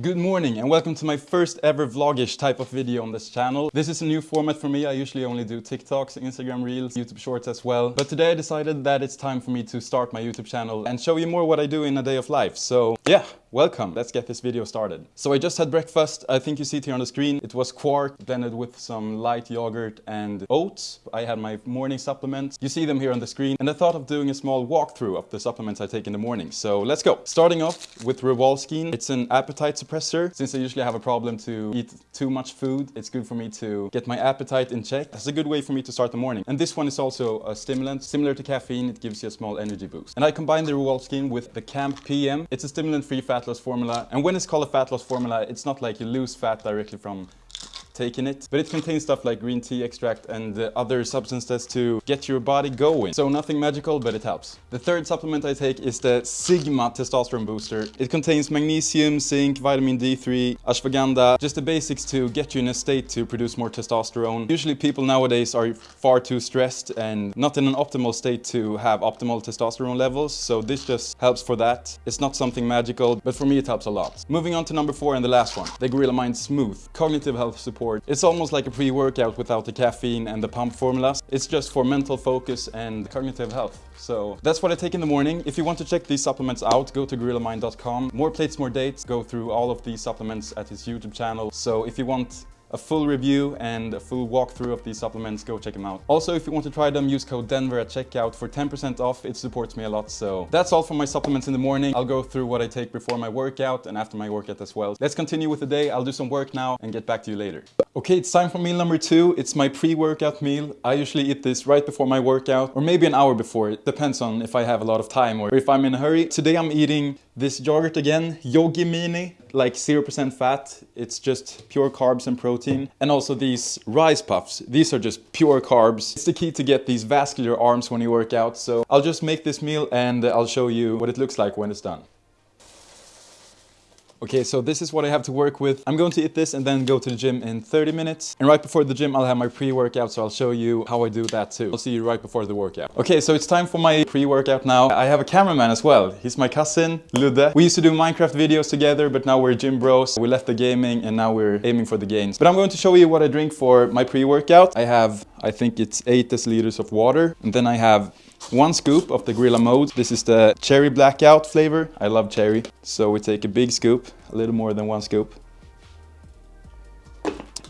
Good morning and welcome to my first ever vlogish type of video on this channel. This is a new format for me. I usually only do TikToks, Instagram Reels, YouTube Shorts as well. But today I decided that it's time for me to start my YouTube channel and show you more what I do in a day of life. So yeah, welcome. Let's get this video started. So I just had breakfast. I think you see it here on the screen. It was quark blended with some light yogurt and oats. I had my morning supplements. You see them here on the screen. And I thought of doing a small walkthrough of the supplements I take in the morning. So let's go. Starting off with Rewalskin. It's an appetite suppressor. Since I usually have a problem to eat too much food, it's good for me to get my appetite in check. That's a good way for me to start the morning. And this one is also a stimulant. Similar to caffeine, it gives you a small energy boost. And I combine the Rewalskin with the Camp PM. It's a stimulant-free fat loss formula. And when it's called a fat loss formula, it's not like you lose fat directly from taking it. But it contains stuff like green tea extract and uh, other substances to get your body going. So nothing magical, but it helps. The third supplement I take is the Sigma Testosterone Booster. It contains magnesium, zinc, vitamin D3, ashwagandha, just the basics to get you in a state to produce more testosterone. Usually people nowadays are far too stressed and not in an optimal state to have optimal testosterone levels. So this just helps for that. It's not something magical, but for me it helps a lot. Moving on to number four and the last one, the Gorilla Mind Smooth, cognitive health support it's almost like a pre-workout without the caffeine and the pump formulas. It's just for mental focus and cognitive health. So that's what I take in the morning. If you want to check these supplements out, go to gorillamind.com. More plates, more dates. Go through all of these supplements at his YouTube channel. So if you want a full review and a full walkthrough of these supplements, go check them out. Also, if you want to try them, use code DENVER at checkout for 10% off. It supports me a lot. So that's all for my supplements in the morning. I'll go through what I take before my workout and after my workout as well. Let's continue with the day. I'll do some work now and get back to you later. Okay, it's time for meal number two. It's my pre-workout meal. I usually eat this right before my workout or maybe an hour before. It depends on if I have a lot of time or if I'm in a hurry. Today I'm eating this yogurt again, Yogi Mini, like 0% fat. It's just pure carbs and protein. And also these rice puffs. These are just pure carbs. It's the key to get these vascular arms when you work out. So I'll just make this meal and I'll show you what it looks like when it's done. Okay, so this is what I have to work with. I'm going to eat this and then go to the gym in 30 minutes. And right before the gym, I'll have my pre-workout, so I'll show you how I do that too. I'll see you right before the workout. Okay, so it's time for my pre-workout now. I have a cameraman as well. He's my cousin, Ludde. We used to do Minecraft videos together, but now we're gym bros. We left the gaming and now we're aiming for the gains. But I'm going to show you what I drink for my pre-workout. I have, I think it's 8 deciliters of water. And then I have one scoop of the Gorilla Mode. This is the cherry blackout flavor. I love cherry. So we take a big scoop, a little more than one scoop.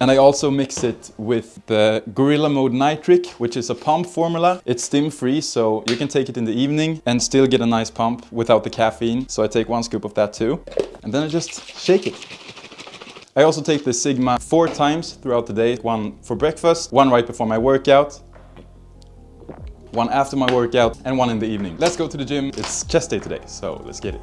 And I also mix it with the Gorilla Mode Nitric, which is a pump formula. It's stim free, so you can take it in the evening and still get a nice pump without the caffeine. So I take one scoop of that too. And then I just shake it. I also take the Sigma four times throughout the day. One for breakfast, one right before my workout, one after my workout and one in the evening. Let's go to the gym. It's chest day today, so let's get it.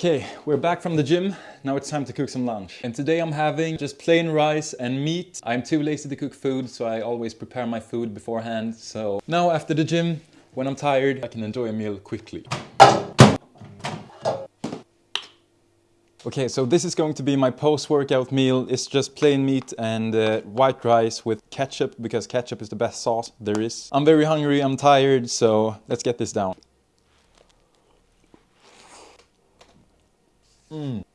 Okay, we're back from the gym. Now it's time to cook some lunch. And today I'm having just plain rice and meat. I'm too lazy to cook food, so I always prepare my food beforehand. So now after the gym, when I'm tired, I can enjoy a meal quickly. Okay, so this is going to be my post-workout meal. It's just plain meat and uh, white rice with ketchup because ketchup is the best sauce there is. I'm very hungry, I'm tired, so let's get this down. Mm.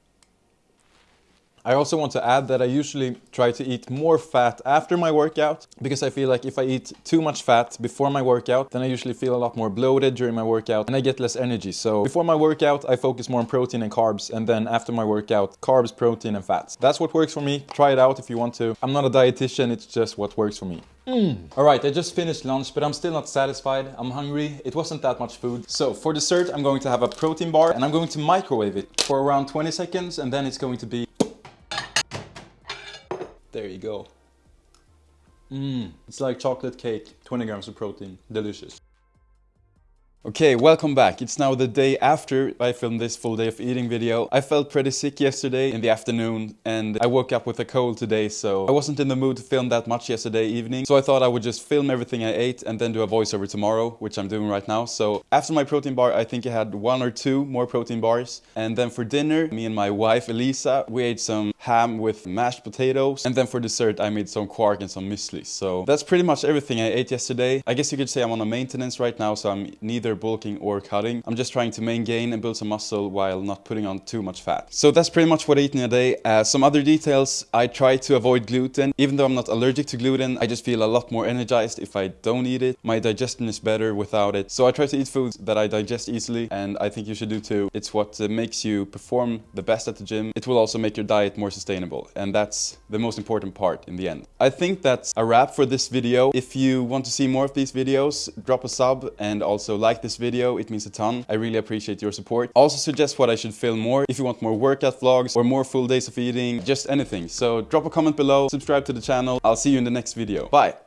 I also want to add that I usually try to eat more fat after my workout because I feel like if I eat too much fat before my workout then I usually feel a lot more bloated during my workout and I get less energy. So before my workout I focus more on protein and carbs and then after my workout carbs, protein and fats. That's what works for me. Try it out if you want to. I'm not a dietitian, it's just what works for me. Mm. Alright, I just finished lunch, but I'm still not satisfied. I'm hungry. It wasn't that much food. So for dessert, I'm going to have a protein bar and I'm going to microwave it for around 20 seconds and then it's going to be there you go. Mmm, it's like chocolate cake, 20 grams of protein, delicious. Okay, welcome back. It's now the day after I filmed this full day of eating video. I felt pretty sick yesterday in the afternoon and I woke up with a cold today so I wasn't in the mood to film that much yesterday evening. So I thought I would just film everything I ate and then do a voiceover tomorrow, which I'm doing right now. So after my protein bar, I think I had one or two more protein bars. And then for dinner, me and my wife Elisa, we ate some ham with mashed potatoes. And then for dessert, I made some quark and some muesli. So that's pretty much everything I ate yesterday. I guess you could say I'm on a maintenance right now, so I'm neither bulking or cutting. I'm just trying to main gain and build some muscle while not putting on too much fat. So that's pretty much what I eat in a day. Uh, some other details, I try to avoid gluten. Even though I'm not allergic to gluten, I just feel a lot more energized if I don't eat it. My digestion is better without it. So I try to eat foods that I digest easily and I think you should do too. It's what uh, makes you perform the best at the gym. It will also make your diet more sustainable and that's the most important part in the end. I think that's a wrap for this video. If you want to see more of these videos, drop a sub and also like this video. It means a ton. I really appreciate your support. Also suggest what I should film more if you want more workout vlogs or more full days of eating, just anything. So drop a comment below, subscribe to the channel. I'll see you in the next video. Bye!